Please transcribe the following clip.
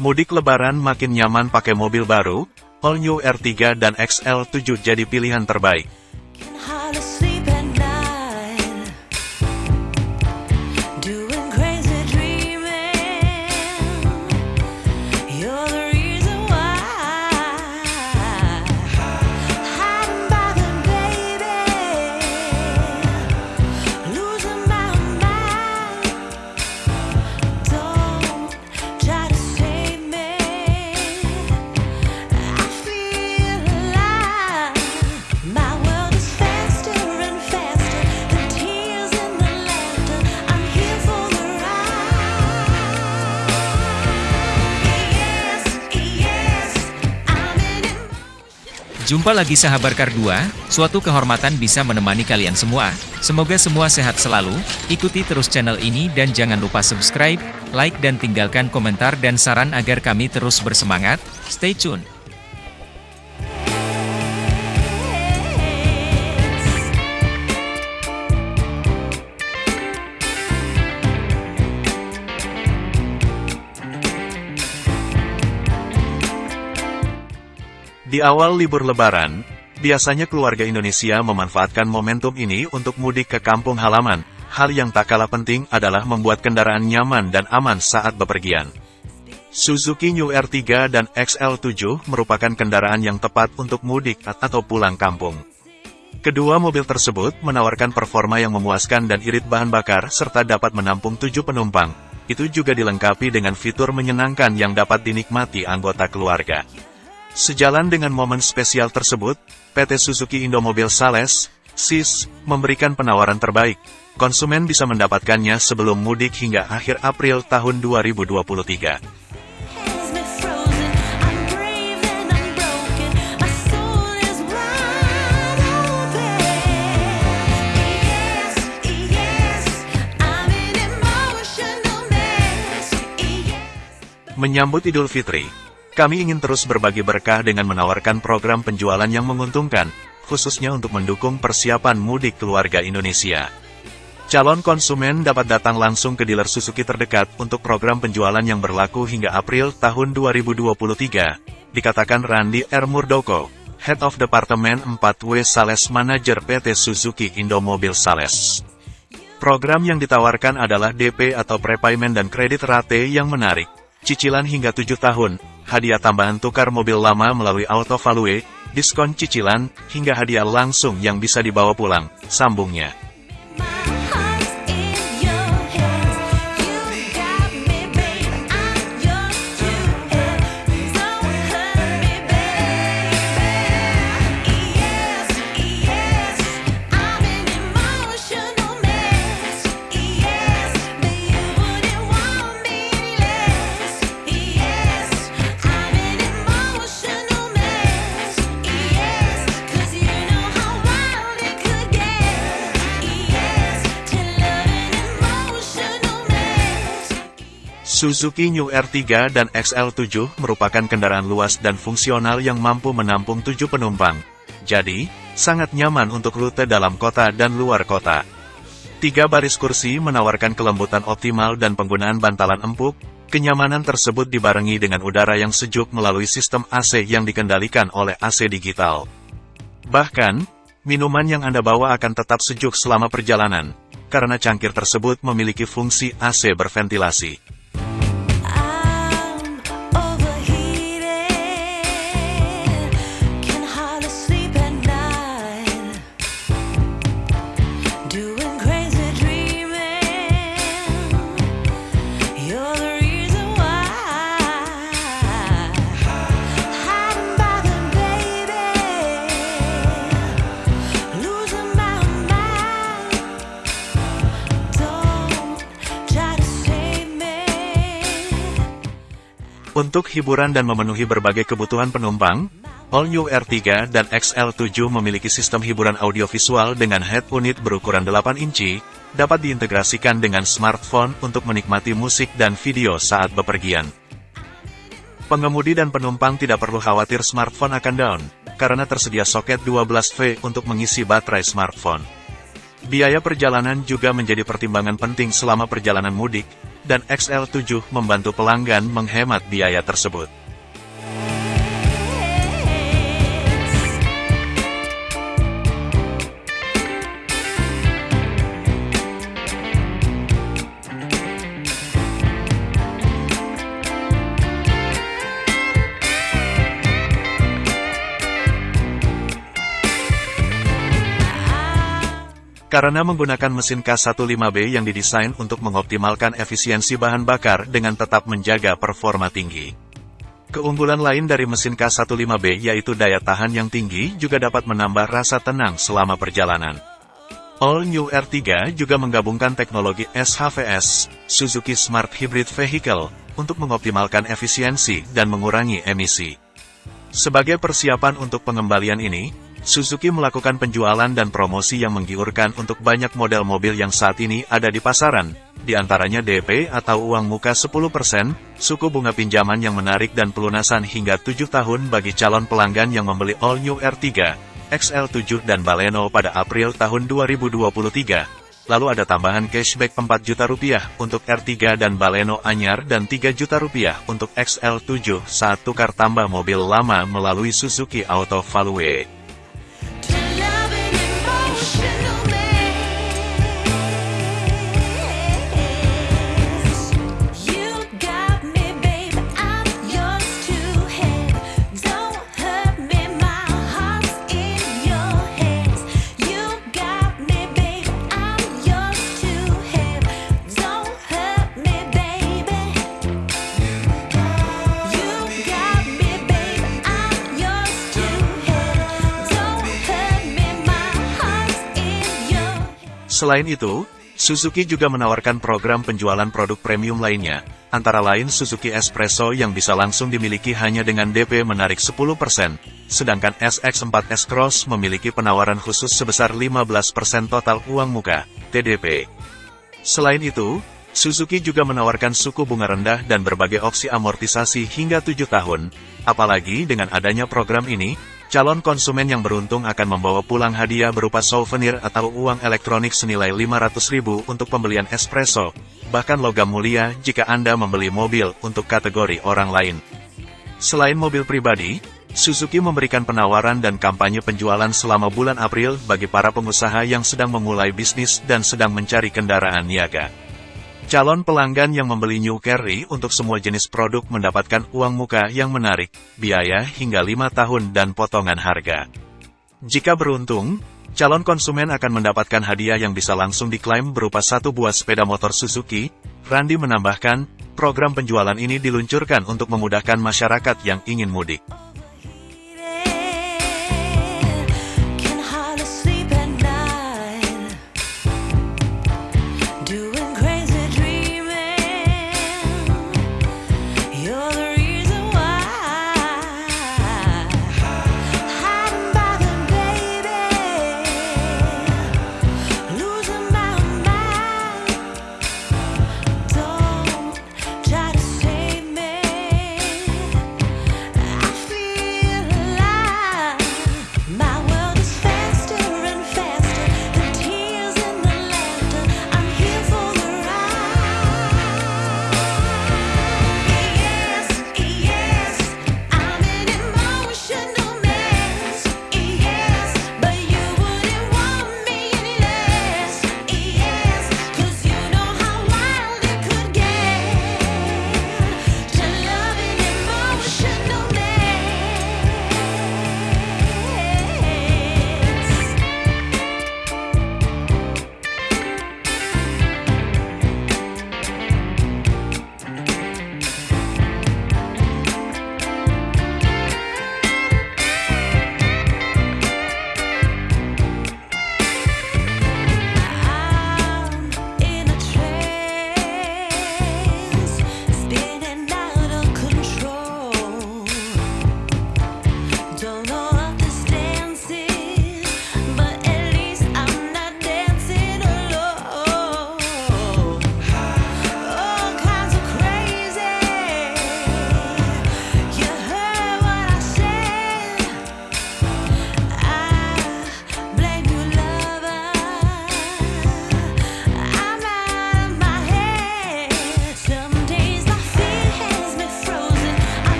Mudik lebaran makin nyaman pakai mobil baru, All New R3 dan XL7 jadi pilihan terbaik. Jumpa lagi sahabat Kar 2, suatu kehormatan bisa menemani kalian semua. Semoga semua sehat selalu, ikuti terus channel ini dan jangan lupa subscribe, like dan tinggalkan komentar dan saran agar kami terus bersemangat. Stay tune. Di awal libur lebaran, biasanya keluarga Indonesia memanfaatkan momentum ini untuk mudik ke kampung halaman. Hal yang tak kalah penting adalah membuat kendaraan nyaman dan aman saat bepergian. Suzuki New R3 dan XL7 merupakan kendaraan yang tepat untuk mudik atau pulang kampung. Kedua mobil tersebut menawarkan performa yang memuaskan dan irit bahan bakar serta dapat menampung tujuh penumpang. Itu juga dilengkapi dengan fitur menyenangkan yang dapat dinikmati anggota keluarga. Sejalan dengan momen spesial tersebut, PT Suzuki Indomobil Sales, SIS, memberikan penawaran terbaik. Konsumen bisa mendapatkannya sebelum mudik hingga akhir April tahun 2023. Has me frozen. I'm brave and I'm broken. My soul is wide open. Yes, yes, I'm an emotional mess. Yes. Menyambut Idul Fitri, kami ingin terus berbagi berkah dengan menawarkan program penjualan yang menguntungkan, khususnya untuk mendukung persiapan mudik keluarga Indonesia. Calon konsumen dapat datang langsung ke dealer Suzuki terdekat untuk program penjualan yang berlaku hingga April tahun 2023, dikatakan Randy R. Murdoko, Head of Department 4W Sales Manager PT Suzuki Indomobil Sales. Program yang ditawarkan adalah DP atau prepayment dan kredit rate yang menarik, cicilan hingga 7 tahun, hadiah tambahan tukar mobil lama melalui auto value, diskon cicilan, hingga hadiah langsung yang bisa dibawa pulang, sambungnya. Suzuki New R3 dan XL7 merupakan kendaraan luas dan fungsional yang mampu menampung 7 penumpang. Jadi, sangat nyaman untuk rute dalam kota dan luar kota. Tiga baris kursi menawarkan kelembutan optimal dan penggunaan bantalan empuk. Kenyamanan tersebut dibarengi dengan udara yang sejuk melalui sistem AC yang dikendalikan oleh AC digital. Bahkan, minuman yang Anda bawa akan tetap sejuk selama perjalanan, karena cangkir tersebut memiliki fungsi AC berventilasi. Untuk hiburan dan memenuhi berbagai kebutuhan penumpang, All New R3 dan XL7 memiliki sistem hiburan audiovisual dengan head unit berukuran 8 inci, dapat diintegrasikan dengan smartphone untuk menikmati musik dan video saat bepergian. Pengemudi dan penumpang tidak perlu khawatir smartphone akan down, karena tersedia soket 12V untuk mengisi baterai smartphone. Biaya perjalanan juga menjadi pertimbangan penting selama perjalanan mudik, dan XL7 membantu pelanggan menghemat biaya tersebut. Karena menggunakan mesin K15B yang didesain untuk mengoptimalkan efisiensi bahan bakar dengan tetap menjaga performa tinggi. Keunggulan lain dari mesin K15B yaitu daya tahan yang tinggi juga dapat menambah rasa tenang selama perjalanan. All New R3 juga menggabungkan teknologi SHVS, Suzuki Smart Hybrid Vehicle, untuk mengoptimalkan efisiensi dan mengurangi emisi. Sebagai persiapan untuk pengembalian ini, Suzuki melakukan penjualan dan promosi yang menggiurkan untuk banyak model mobil yang saat ini ada di pasaran, di antaranya DP atau uang muka 10%, suku bunga pinjaman yang menarik dan pelunasan hingga 7 tahun bagi calon pelanggan yang membeli All New R3, XL7 dan Baleno pada April tahun 2023. Lalu ada tambahan cashback 4 juta rupiah untuk R3 dan Baleno Anyar dan 3 juta rupiah untuk XL7 saat tukar tambah mobil lama melalui Suzuki Auto Valuate. Selain itu, Suzuki juga menawarkan program penjualan produk premium lainnya, antara lain Suzuki Espresso yang bisa langsung dimiliki hanya dengan DP menarik 10%, sedangkan SX4 S-Cross memiliki penawaran khusus sebesar 15% total uang muka, TDP. Selain itu, Suzuki juga menawarkan suku bunga rendah dan berbagai opsi amortisasi hingga 7 tahun, apalagi dengan adanya program ini, calon konsumen yang beruntung akan membawa pulang hadiah berupa souvenir atau uang elektronik senilai 500.000 untuk pembelian espresso, bahkan logam mulia jika Anda membeli mobil untuk kategori orang lain. Selain mobil pribadi, Suzuki memberikan penawaran dan kampanye penjualan selama bulan April bagi para pengusaha yang sedang memulai bisnis dan sedang mencari kendaraan niaga. Calon pelanggan yang membeli New Carry untuk semua jenis produk mendapatkan uang muka yang menarik, biaya hingga 5 tahun dan potongan harga. Jika beruntung, calon konsumen akan mendapatkan hadiah yang bisa langsung diklaim berupa satu buah sepeda motor Suzuki. Randi menambahkan, program penjualan ini diluncurkan untuk memudahkan masyarakat yang ingin mudik.